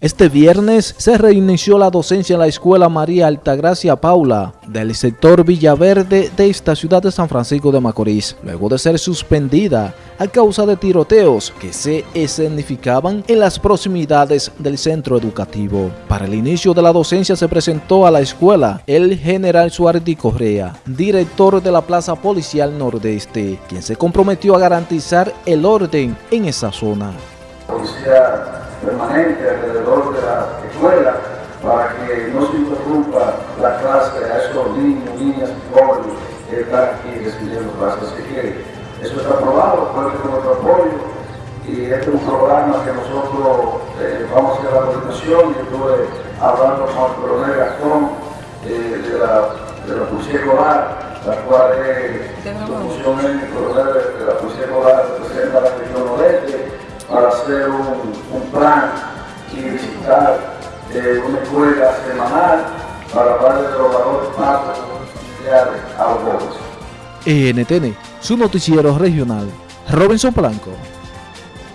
Este viernes se reinició la docencia en la Escuela María Altagracia Paula del sector Villaverde de esta ciudad de San Francisco de Macorís, luego de ser suspendida a causa de tiroteos que se escenificaban en las proximidades del centro educativo. Para el inicio de la docencia se presentó a la escuela el general Suárez Correa, director de la Plaza Policial Nordeste, quien se comprometió a garantizar el orden en esa zona permanente alrededor de la escuela para que no se interrumpa la clase a estos niños, niñas y jóvenes que están aquí recibiendo clases. Que eso está aprobado, cuenta con nuestro apoyo y este es un programa que nosotros eh, vamos a hacer la presentación y estuve hablando con el coronel Gastón eh, de, la, de la Policía Escolar, la cual es la función el coronel de la para hacer un, un plan y visitar eh, una escuela semanal para hablar de los valores más a los jóvenes. ENTN, su noticiero regional, Robinson Blanco.